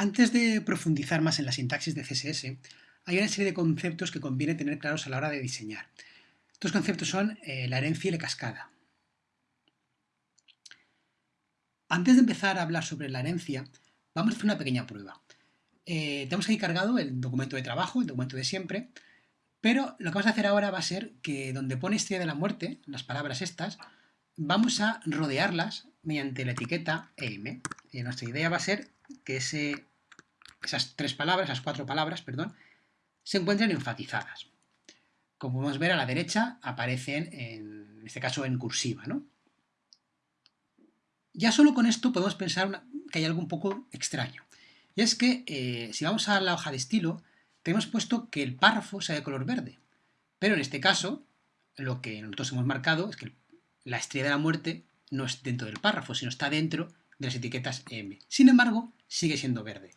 Antes de profundizar más en la sintaxis de CSS, hay una serie de conceptos que conviene tener claros a la hora de diseñar. Estos conceptos son eh, la herencia y la cascada. Antes de empezar a hablar sobre la herencia, vamos a hacer una pequeña prueba. Eh, tenemos ahí cargado el documento de trabajo, el documento de siempre, pero lo que vamos a hacer ahora va a ser que donde pone estrella de la muerte, las palabras estas, vamos a rodearlas mediante la etiqueta EM. Y nuestra idea va a ser que ese esas tres palabras, esas cuatro palabras, perdón, se encuentran enfatizadas. Como podemos ver a la derecha aparecen, en, este caso, en cursiva. ¿no? Ya solo con esto podemos pensar que hay algo un poco extraño. Y es que eh, si vamos a la hoja de estilo, tenemos puesto que el párrafo sea de color verde. Pero en este caso, lo que nosotros hemos marcado es que la estrella de la muerte no es dentro del párrafo, sino está dentro de las etiquetas M. Sin embargo, sigue siendo verde.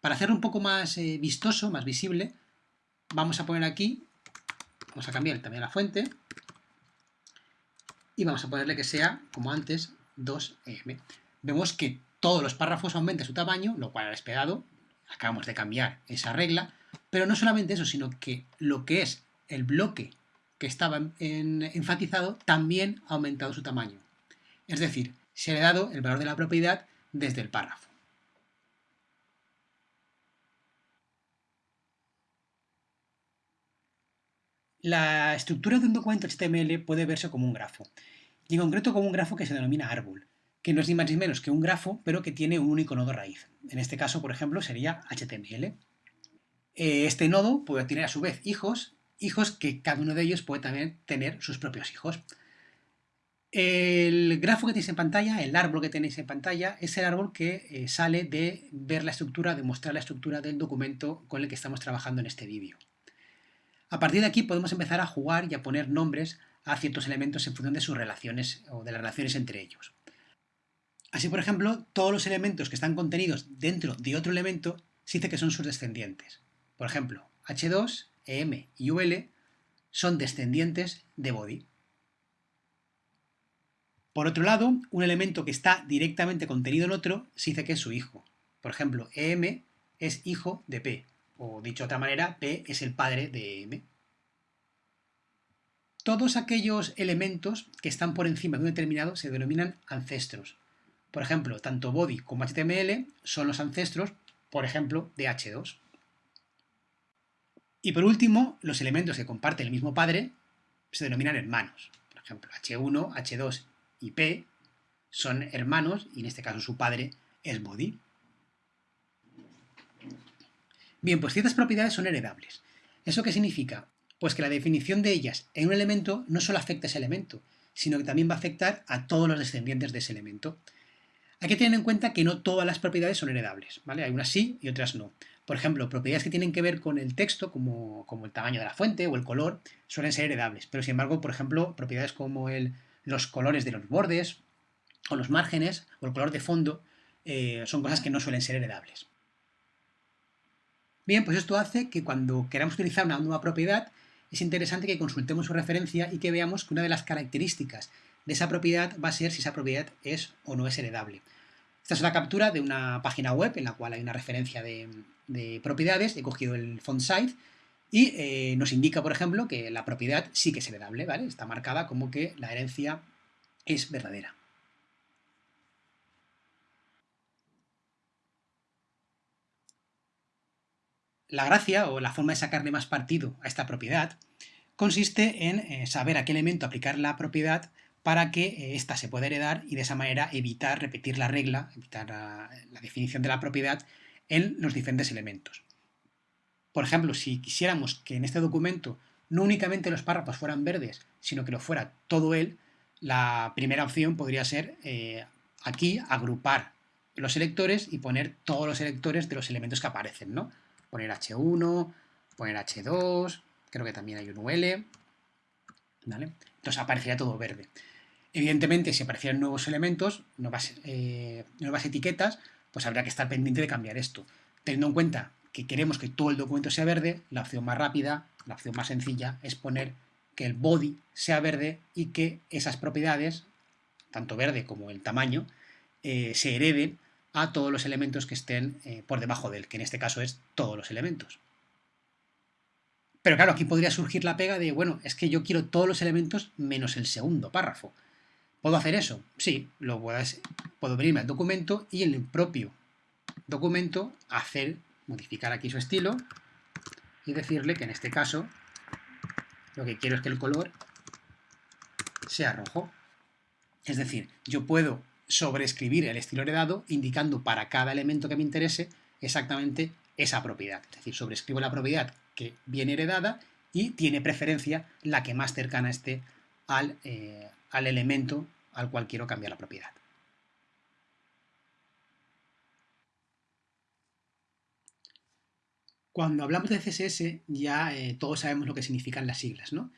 Para hacerlo un poco más eh, vistoso, más visible, vamos a poner aquí, vamos a cambiar también la fuente, y vamos a ponerle que sea, como antes, 2M. Vemos que todos los párrafos aumentan su tamaño, lo cual ha esperado, acabamos de cambiar esa regla, pero no solamente eso, sino que lo que es el bloque que estaba enfatizado también ha aumentado su tamaño. Es decir, se le ha dado el valor de la propiedad desde el párrafo. La estructura de un documento HTML puede verse como un grafo, y en concreto como un grafo que se denomina árbol, que no es ni más ni menos que un grafo, pero que tiene un único nodo raíz. En este caso, por ejemplo, sería HTML. Eh, este nodo puede tener a su vez hijos, hijos que cada uno de ellos puede también tener sus propios hijos. El grafo que tenéis en pantalla, el árbol que tenéis en pantalla, es el árbol que eh, sale de ver la estructura, de mostrar la estructura del documento con el que estamos trabajando en este vídeo. A partir de aquí podemos empezar a jugar y a poner nombres a ciertos elementos en función de sus relaciones o de las relaciones entre ellos. Así, por ejemplo, todos los elementos que están contenidos dentro de otro elemento se dice que son sus descendientes. Por ejemplo, H2, EM y UL son descendientes de body. Por otro lado, un elemento que está directamente contenido en otro se dice que es su hijo. Por ejemplo, EM es hijo de P, o dicho de otra manera, P es el padre de M. Todos aquellos elementos que están por encima de un determinado se denominan ancestros. Por ejemplo, tanto body como HTML son los ancestros, por ejemplo, de H2. Y por último, los elementos que comparten el mismo padre se denominan hermanos. Por ejemplo, H1, H2 y P son hermanos y en este caso su padre es body. Bien, pues ciertas propiedades son heredables. ¿Eso qué significa? Pues que la definición de ellas en un elemento no solo afecta a ese elemento, sino que también va a afectar a todos los descendientes de ese elemento. Hay que tener en cuenta que no todas las propiedades son heredables, ¿vale? Hay unas sí y otras no. Por ejemplo, propiedades que tienen que ver con el texto, como, el tamaño de la fuente o el color, suelen ser heredables. Pero sin embargo, por ejemplo, propiedades como el, los colores de los bordes o los márgenes o el color de fondo eh, son cosas que no suelen ser heredables. Bien, pues esto hace que cuando queramos utilizar una nueva propiedad, es interesante que consultemos su referencia y que veamos que una de las características de esa propiedad va a ser si esa propiedad es o no es heredable. Esta es una captura de una página web en la cual hay una referencia de, propiedades, he cogido el font size y eh, nos indica, por ejemplo, que la propiedad sí que es heredable, ¿vale? Está marcada como que la herencia es verdadera. La gracia o la forma de sacarle más partido a esta propiedad consiste en eh, saber a qué elemento aplicar la propiedad para que ésta eh, se pueda heredar y de esa manera evitar repetir la regla, evitar la, definición de la propiedad en los diferentes elementos. Por ejemplo, si quisiéramos que en este documento no únicamente los párrafos fueran verdes, sino que lo fuera todo él, la primera opción podría ser eh, aquí agrupar los selectores y poner todos los selectores de los elementos que aparecen, ¿no? Poner H1, poner H2, creo que también hay un UL, ¿vale? Entonces aparecería todo verde. Evidentemente, si aparecieran nuevos elementos, nuevas, eh, nuevas etiquetas, pues habría que estar pendiente de cambiar esto. Teniendo en cuenta que queremos que todo el documento sea verde, la opción más rápida, la opción más sencilla, es poner que el body sea verde y que esas propiedades, tanto verde como el tamaño, eh, se hereden a todos los elementos que estén eh, por debajo de él, que en este caso es todos los elementos. Pero claro, aquí podría surgir la pega de, bueno, es que yo quiero todos los elementos menos el segundo párrafo. ¿Puedo hacer eso? Sí, lo puedo, puedo venirme al documento y en el propio documento hacer, modificar aquí su estilo y decirle que en este caso lo que quiero es que el color sea rojo. Es decir, yo puedo sobreescribir el estilo heredado indicando para cada elemento que me interese exactamente esa propiedad. Es decir, sobrescribo la propiedad que viene heredada y tiene preferencia la que más cercana esté al, eh, al elemento al cual quiero cambiar la propiedad. Cuando hablamos de CSS ya eh, todos sabemos lo que significan las siglas, ¿no?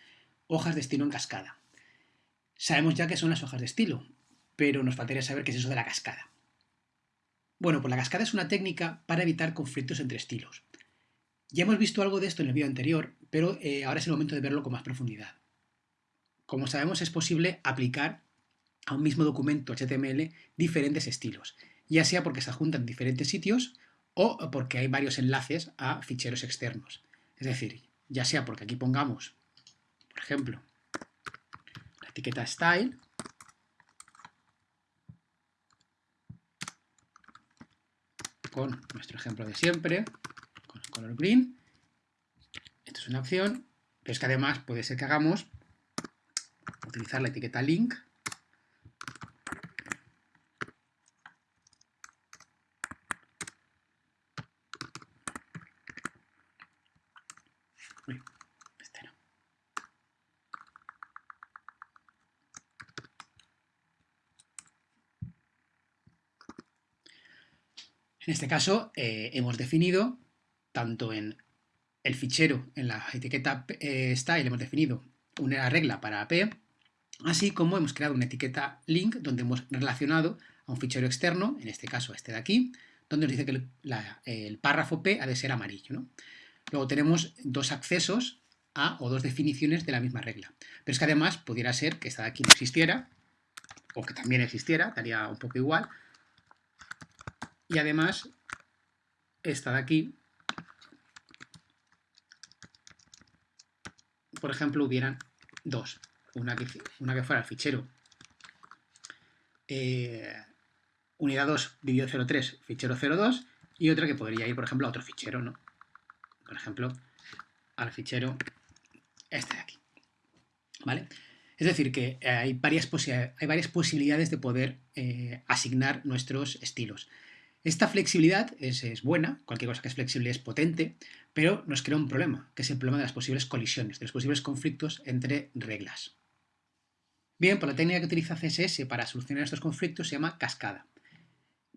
Hojas de estilo en cascada. Sabemos ya que son las hojas de estilo, pero nos faltaría saber qué es eso de la cascada. Bueno, pues la cascada es una técnica para evitar conflictos entre estilos. Ya hemos visto algo de esto en el vídeo anterior, pero eh, ahora es el momento de verlo con más profundidad. Como sabemos, es posible aplicar a un mismo documento HTML diferentes estilos, ya sea porque se adjuntan diferentes sitios o porque hay varios enlaces a ficheros externos. Es decir, ya sea porque aquí pongamos, por ejemplo, la etiqueta style, con nuestro ejemplo de siempre, con el color green. Esto es una opción, pero es que además puede ser que hagamos utilizar la etiqueta link En este caso eh, hemos definido, tanto en el fichero, en la etiqueta eh, style, hemos definido una regla para p, así como hemos creado una etiqueta link donde hemos relacionado a un fichero externo, en este caso este de aquí, donde nos dice que el, párrafo p ha de ser amarillo. Luego tenemos dos accesos a o dos definiciones de la misma regla. Pero es que además pudiera ser que esta de aquí no existiera, o que también existiera, daría un poco igual, y además esta de aquí, por ejemplo, hubieran dos. Una que, una que fuera el fichero eh, unidad 2 dividido 03 fichero 02 y otra que podría ir, por ejemplo, a otro fichero, ¿no? Por ejemplo, al fichero este de aquí. ¿Vale? Es decir, que hay varias, hay varias posibilidades de poder eh, asignar nuestros estilos. Esta flexibilidad es, buena, cualquier cosa que es flexible es potente, pero nos crea un problema, que es el problema de las posibles colisiones, de los posibles conflictos entre reglas. Bien, pues la técnica que utiliza CSS para solucionar estos conflictos se llama cascada.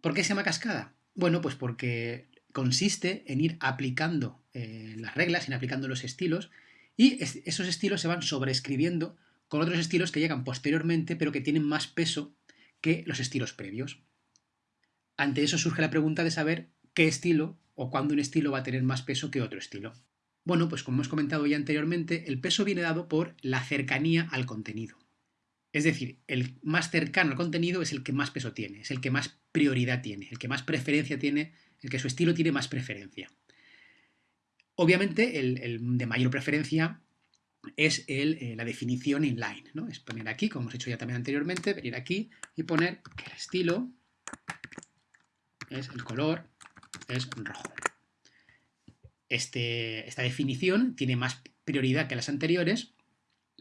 ¿Por qué se llama cascada? Bueno, pues porque consiste en ir aplicando eh, las reglas, en aplicando los estilos, y esos estilos se van sobreescribiendo con otros estilos que llegan posteriormente, pero que tienen más peso que los estilos previos. Ante eso surge la pregunta de saber qué estilo o cuándo un estilo va a tener más peso que otro estilo. Bueno, pues como hemos comentado ya anteriormente, el peso viene dado por la cercanía al contenido. Es decir, el más cercano al contenido es el que más peso tiene, es el que más prioridad tiene, el que más preferencia tiene, el que su estilo tiene más preferencia. Obviamente, el, de mayor preferencia es eh, la definición inline, ¿no? Es poner aquí, como hemos hecho ya también anteriormente, venir aquí y poner que el estilo es el color es rojo. Este, esta definición tiene más prioridad que las anteriores.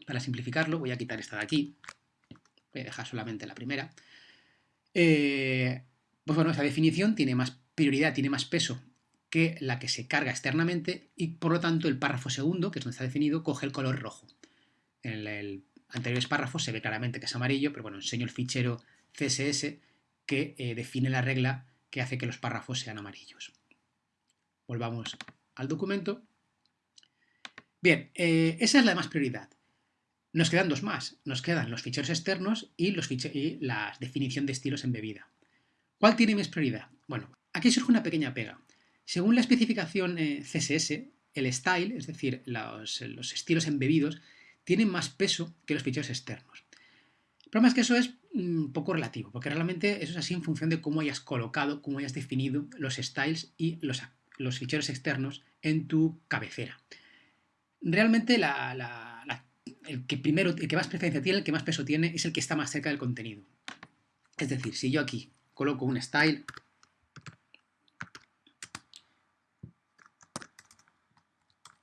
Para simplificarlo, voy a quitar esta de aquí. Voy a dejar solamente la primera. Eh, pues bueno, esta definición tiene más prioridad, tiene más peso que la que se carga externamente y por lo tanto el párrafo segundo, que es donde está definido, coge el color rojo. En el anterior párrafo se ve claramente que es amarillo, pero bueno, enseño el fichero CSS que eh, define la regla que hace que los párrafos sean amarillos. Volvamos al documento. Bien, eh, esa es la más prioridad. Nos quedan dos más. Nos quedan los ficheros externos y, los la definición de estilos embebida. ¿Cuál tiene más prioridad? Bueno, aquí surge una pequeña pega. Según la especificación eh, CSS, el style, es decir, los, los estilos embebidos, tienen más peso que los ficheros externos. El problema es que eso es un poco relativo, porque realmente eso es así en función de cómo hayas colocado, cómo hayas definido los styles y los, los ficheros externos en tu cabecera. Realmente el que primero, el que más preferencia tiene, el que más peso tiene, es el que está más cerca del contenido. Es decir, si yo aquí coloco un style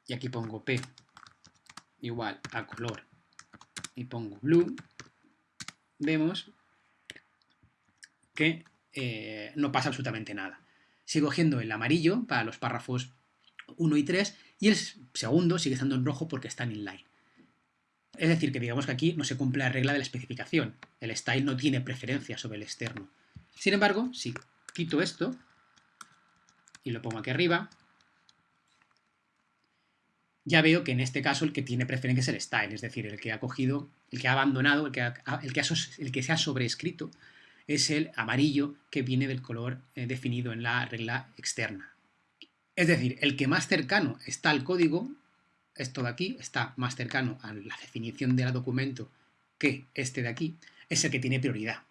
y aquí pongo P igual a color y pongo blue, vemos que eh, no pasa absolutamente nada. Sigo cogiendo el amarillo para los párrafos 1 y 3 y el segundo sigue estando en rojo porque está en inline. Es decir, que digamos que aquí no se cumple la regla de la especificación. El style no tiene preferencia sobre el externo. Sin embargo, si quito esto y lo pongo aquí arriba, ya veo que en este caso el que tiene preferencia es el style, es decir, el que ha cogido, el que ha abandonado, el que, el que, se ha sobrescrito es el amarillo que viene del color eh, definido en la regla externa. Es decir, el que más cercano está al código, esto de aquí, está más cercano a la definición del documento que este de aquí, es el que tiene prioridad.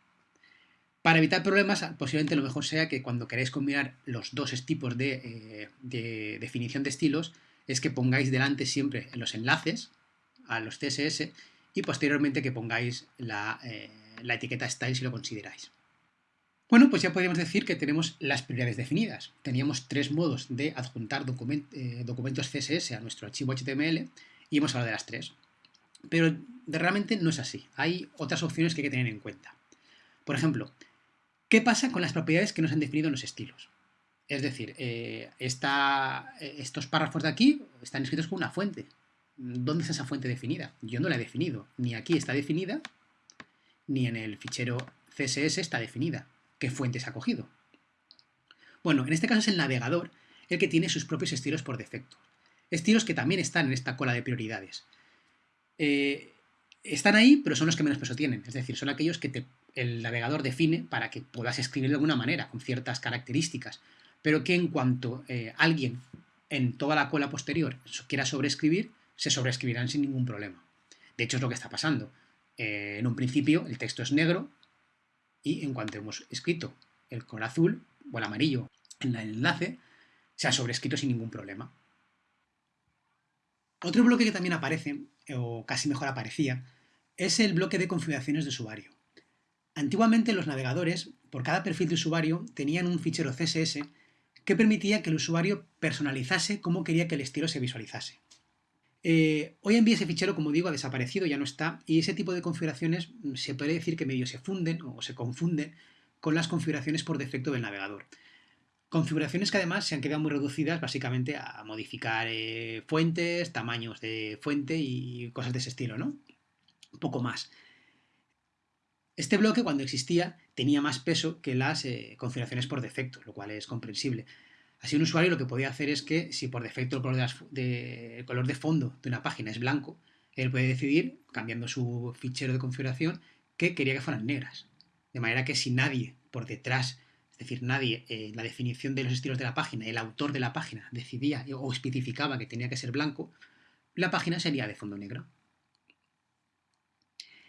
Para evitar problemas, posiblemente lo mejor sea que cuando queráis combinar los dos tipos eh, de definición de estilos, es que pongáis delante siempre los enlaces a los CSS y posteriormente que pongáis la, eh, etiqueta style si lo consideráis. Bueno, pues ya podríamos decir que tenemos las prioridades definidas. Teníamos tres modos de adjuntar eh, documentos CSS a nuestro archivo HTML y hemos hablado de las tres. Pero realmente no es así. Hay otras opciones que hay que tener en cuenta. Por ejemplo, ¿qué pasa con las propiedades que nos han definido en los estilos? Es decir, eh, estos párrafos de aquí están escritos con una fuente. ¿Dónde está esa fuente definida? Yo no la he definido. Ni aquí está definida, ni en el fichero CSS está definida. ¿Qué fuente se ha cogido? Bueno, en este caso es el navegador el que tiene sus propios estilos por defecto. Estilos que también están en esta cola de prioridades. Eh, están ahí, pero son los que menos peso tienen. Es decir, son aquellos que el navegador define para que puedas escribir de alguna manera, con ciertas características pero que en cuanto eh, alguien en toda la cola posterior quiera sobreescribir, se sobreescribirán sin ningún problema. De hecho, es lo que está pasando. Eh, en un principio el texto es negro y en cuanto hemos escrito el color azul o el amarillo en el enlace, se ha sobrescrito sin ningún problema. Otro bloque que también aparece, o casi mejor aparecía, es el bloque de configuraciones de usuario. Antiguamente los navegadores, por cada perfil de usuario, tenían un fichero CSS que permitía que el usuario personalizase cómo quería que el estilo se visualizase. Eh, hoy en día ese fichero, como digo, ha desaparecido, ya no está, y ese tipo de configuraciones mm, se puede decir que medio se funden o se confunden con las configuraciones por defecto del navegador. Configuraciones que además se han quedado muy reducidas básicamente a modificar eh, fuentes, tamaños de fuente y cosas de ese estilo, ¿no? Un poco más. Este bloque, cuando existía, tenía más peso que las eh, configuraciones por defecto, lo cual es comprensible. Así un usuario lo que podía hacer es que si por defecto el color de, fondo de una página es blanco, él puede decidir, cambiando su fichero de configuración, que quería que fueran negras. De manera que si nadie por detrás, es decir, nadie en la definición de los estilos de la página, el autor de la página decidía o especificaba que tenía que ser blanco, la página sería de fondo negro.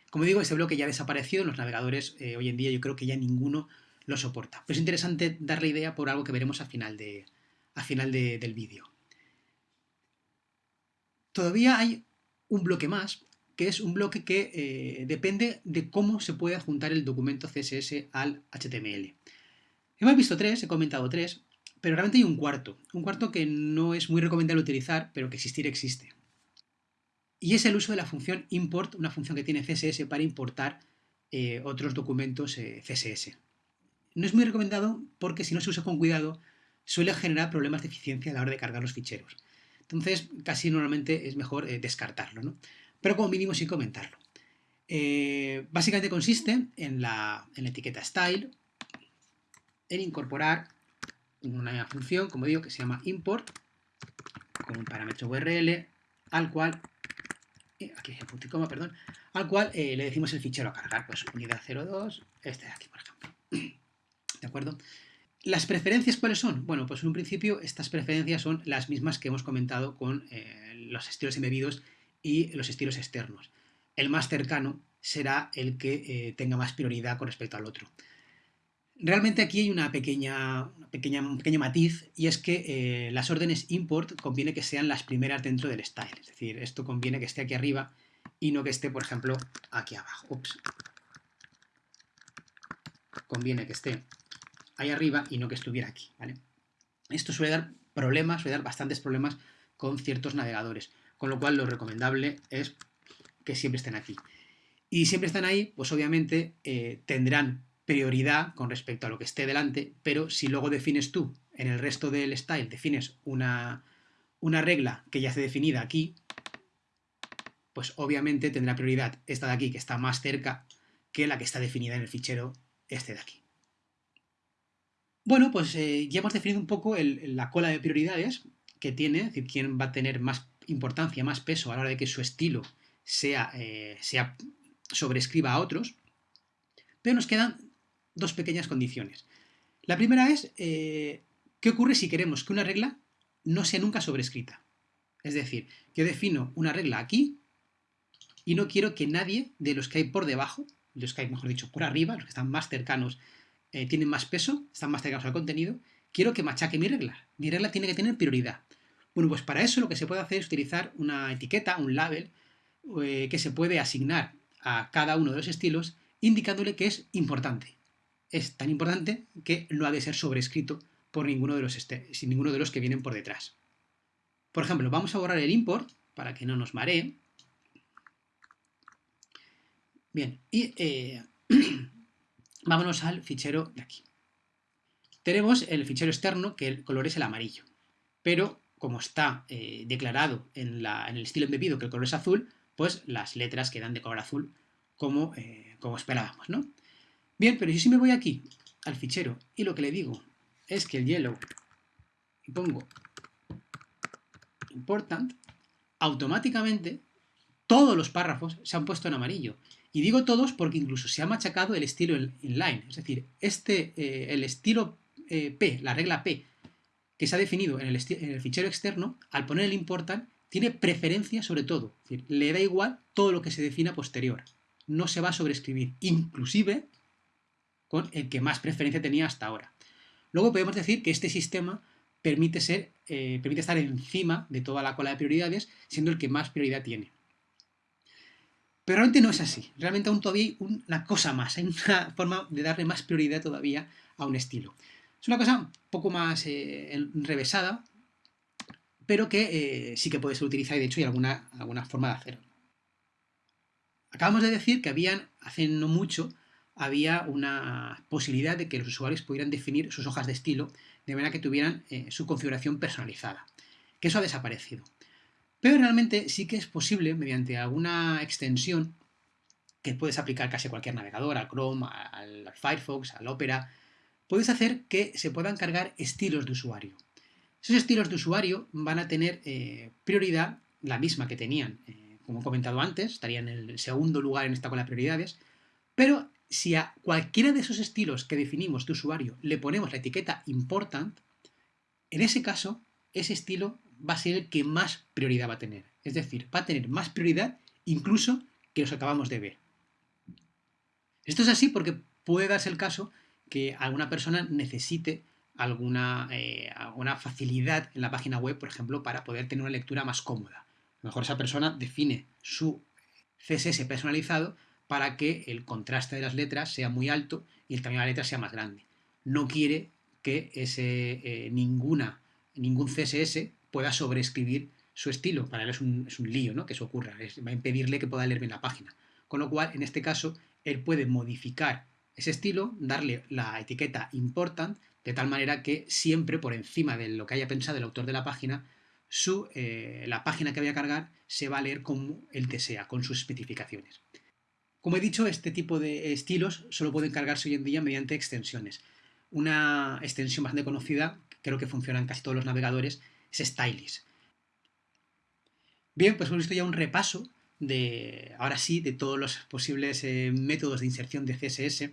Como digo, este bloque ya ha desaparecido en los navegadores eh, hoy en día, yo creo que ya ninguno lo soporta. Pero es interesante darle idea por algo que veremos al final, de, final del vídeo. Todavía hay un bloque más, que es un bloque que eh, depende de cómo se puede adjuntar el documento CSS al HTML. Hemos visto tres, he comentado tres, pero realmente hay un cuarto. Un cuarto que no es muy recomendable utilizar, pero que existir existe y es el uso de la función import, una función que tiene CSS para importar eh, otros documentos eh, CSS. No es muy recomendado porque si no se usa con cuidado suele generar problemas de eficiencia a la hora de cargar los ficheros. Entonces casi normalmente es mejor eh, descartarlo, ¿no? pero como mínimo sí comentarlo. básicamente consiste en la, en la etiqueta style, en incorporar una función, como digo, que se llama import, con un parámetro URL, al cual aquí punto coma, perdón, al cual eh, le decimos el fichero a cargar, pues unidad 02, este de aquí, por ejemplo. ¿De acuerdo? ¿Las preferencias cuáles son? Bueno, pues en un principio estas preferencias son las mismas que hemos comentado con eh, los estilos embebidos y los estilos externos. El más cercano será el que eh, tenga más prioridad con respecto al otro. Realmente aquí hay una pequeña, pequeña, un pequeño matiz y es que eh, las órdenes import conviene que sean las primeras dentro del style. Es decir, esto conviene que esté aquí arriba y no que esté, por ejemplo, aquí abajo. Ups. Conviene que esté ahí arriba y no que estuviera aquí. Esto suele dar problemas, suele dar bastantes problemas con ciertos navegadores, con lo cual lo recomendable es que siempre estén aquí. Y siempre están ahí, pues obviamente eh, tendrán prioridad con respecto a lo que esté delante, pero si luego defines tú en el resto del style, defines una, una regla que ya esté definida aquí, pues obviamente tendrá prioridad esta de aquí, que está más cerca, que la que está definida en el fichero este de aquí. Bueno, pues eh, ya hemos definido un poco la cola de prioridades que tiene, es decir, quién va a tener más importancia, más peso a la hora de que su estilo sea, eh, sea sobrescriba a otros, pero nos quedan dos pequeñas condiciones. La primera es, eh, ¿qué ocurre si queremos que una regla no sea nunca sobrescrita? Es decir, yo defino una regla aquí y no quiero que nadie de los que hay por debajo, los que hay, mejor dicho, por arriba, los que están más cercanos, eh, tienen más peso, están más cercanos al contenido, quiero que machaque mi regla. Mi regla tiene que tener prioridad. Bueno, pues para eso lo que se puede hacer es utilizar una etiqueta, un label, eh, que se puede asignar a cada uno de los estilos indicándole que es importante es tan importante que no ha de ser sobrescrito por ninguno de los, este, sin ninguno de los que vienen por detrás. Por ejemplo, vamos a borrar el import para que no nos maree. Bien, y eh, vámonos al fichero de aquí. Tenemos el fichero externo que el color es el amarillo, pero como está eh, declarado en, el estilo embebido que el color es azul, pues las letras quedan de color azul como, eh, esperábamos, ¿no? Bien, pero yo si me voy aquí al fichero y lo que le digo es que el yellow y pongo important, automáticamente todos los párrafos se han puesto en amarillo. Y digo todos porque incluso se ha machacado el estilo inline. Es decir, este, eh, el estilo eh, P, la regla P, que se ha definido en el, en el, fichero externo, al poner el important, tiene preferencia sobre todo. Le da igual todo lo que se defina posterior. No se va a sobreescribir. Inclusive con el que más preferencia tenía hasta ahora. Luego podemos decir que este sistema permite, ser, eh, permite estar encima de toda la cola de prioridades, siendo el que más prioridad tiene. Pero realmente no es así. Realmente aún todavía hay una cosa más, hay una forma de darle más prioridad todavía a un estilo. Es una cosa un poco más eh, enrevesada, pero que eh, sí que puede ser utilizada y de hecho hay alguna, alguna forma de hacerlo. Acabamos de decir que habían, hace no mucho, había una posibilidad de que los usuarios pudieran definir sus hojas de estilo de manera que tuvieran eh, su configuración personalizada, que eso ha desaparecido. Pero realmente sí que es posible, mediante alguna extensión que puedes aplicar casi a cualquier navegador, al Chrome, al Firefox, al Opera, puedes hacer que se puedan cargar estilos de usuario. Esos estilos de usuario van a tener eh, prioridad, la misma que tenían, eh, como he comentado antes, estarían en el segundo lugar en esta cola de prioridades, pero si a cualquiera de esos estilos que definimos de usuario le ponemos la etiqueta important, en ese caso, ese estilo va a ser el que más prioridad va a tener. Es decir, va a tener más prioridad incluso que los acabamos de ver. Esto es así porque puede darse el caso que alguna persona necesite alguna, eh, alguna facilidad en la página web, por ejemplo, para poder tener una lectura más cómoda. A lo mejor esa persona define su CSS personalizado para que el contraste de las letras sea muy alto y el tamaño de la letra sea más grande. No quiere que ese, eh, ninguna, ningún CSS pueda sobreescribir su estilo. Para él es un, lío ¿no? que eso ocurra, va a impedirle que pueda leer bien la página. Con lo cual, en este caso, él puede modificar ese estilo, darle la etiqueta important, de tal manera que siempre por encima de lo que haya pensado el autor de la página, su, eh, la página que vaya a cargar se va a leer como él desea, con sus especificaciones. Como he dicho, este tipo de estilos solo pueden cargarse hoy en día mediante extensiones. Una extensión bastante conocida, creo que funciona en casi todos los navegadores, es Stylist. Bien, pues hemos visto ya un repaso de, ahora sí, de todos los posibles eh, métodos de inserción de CSS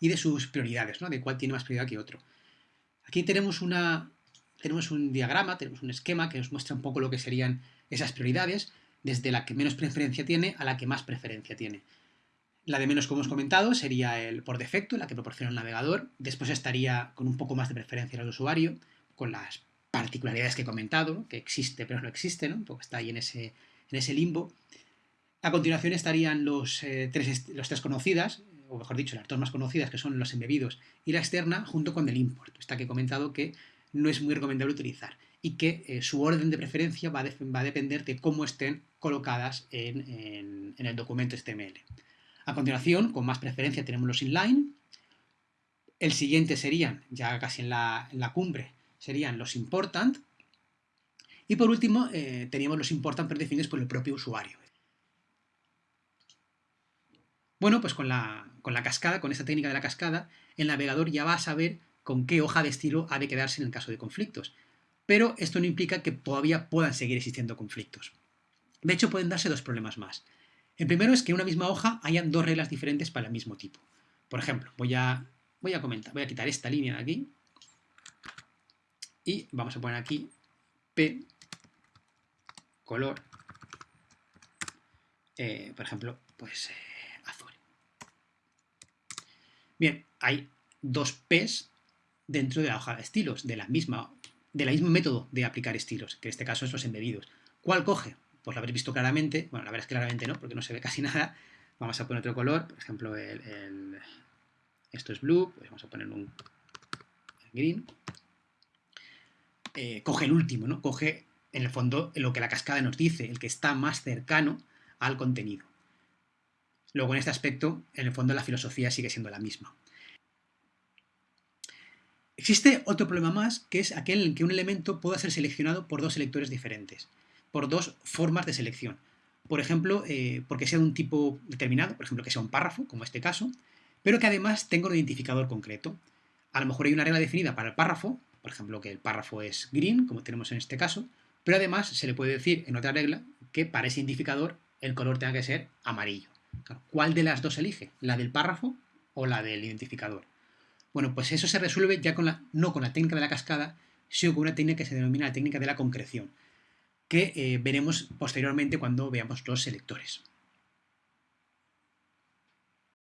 y de sus prioridades, ¿no? de cuál tiene más prioridad que otro. Aquí tenemos, una, tenemos un diagrama, tenemos un esquema que nos muestra un poco lo que serían esas prioridades desde la que menos preferencia tiene a la que más preferencia tiene. La de menos, como hemos comentado, sería el por defecto, la que proporciona el navegador. Después estaría con un poco más de preferencia al usuario, con las particularidades que he comentado, que existe pero no existe, ¿no? un está ahí en ese, en ese limbo. A continuación estarían los, eh, tres, los tres conocidas, o mejor dicho, las dos más conocidas, que son los embebidos y la externa, junto con el import. Esta que he comentado que no es muy recomendable utilizar y que eh, su orden de preferencia va, va, a depender de cómo estén colocadas en, el documento HTML. A continuación, con más preferencia, tenemos los inline. El siguiente serían, ya casi en la, cumbre, serían los important. Y por último, eh, teníamos los important predefinidos por el propio usuario. Bueno, pues con la, con la cascada, con esta técnica de la cascada, el navegador ya va a saber con qué hoja de estilo ha de quedarse en el caso de conflictos. Pero esto no implica que todavía puedan seguir existiendo conflictos. De hecho, pueden darse dos problemas más. El primero es que en una misma hoja hayan dos reglas diferentes para el mismo tipo. Por ejemplo, voy a, voy a comentar, voy a quitar esta línea de aquí y vamos a poner aquí P color, eh, por ejemplo, pues eh, azul. Bien, hay dos P's dentro de la hoja de estilos, de la misma, del mismo método de aplicar estilos, que en este caso es los embebidos. ¿Cuál coge? pues lo habréis visto claramente, bueno, la verdad es claramente no, porque no se ve casi nada. Vamos a poner otro color, por ejemplo, el, esto es blue, pues vamos a poner un green. Eh, coge el último, ¿no? Coge, en el fondo, lo que la cascada nos dice, el que está más cercano al contenido. Luego, en este aspecto, en el fondo, la filosofía sigue siendo la misma. Existe otro problema más, que es aquel en que un elemento pueda ser seleccionado por dos selectores diferentes por dos formas de selección. Por ejemplo, eh, porque sea de un tipo determinado, por ejemplo, que sea un párrafo, como este caso, pero que además tenga un identificador concreto. A lo mejor hay una regla definida para el párrafo, por ejemplo, que el párrafo es green, como tenemos en este caso, pero además se le puede decir en otra regla que para ese identificador el color tenga que ser amarillo. ¿Cuál de las dos elige? ¿La del párrafo o la del identificador? Bueno, pues eso se resuelve ya con la, no con la técnica de la cascada, sino con una técnica que se denomina la técnica de la concreción que eh, veremos posteriormente cuando veamos los selectores.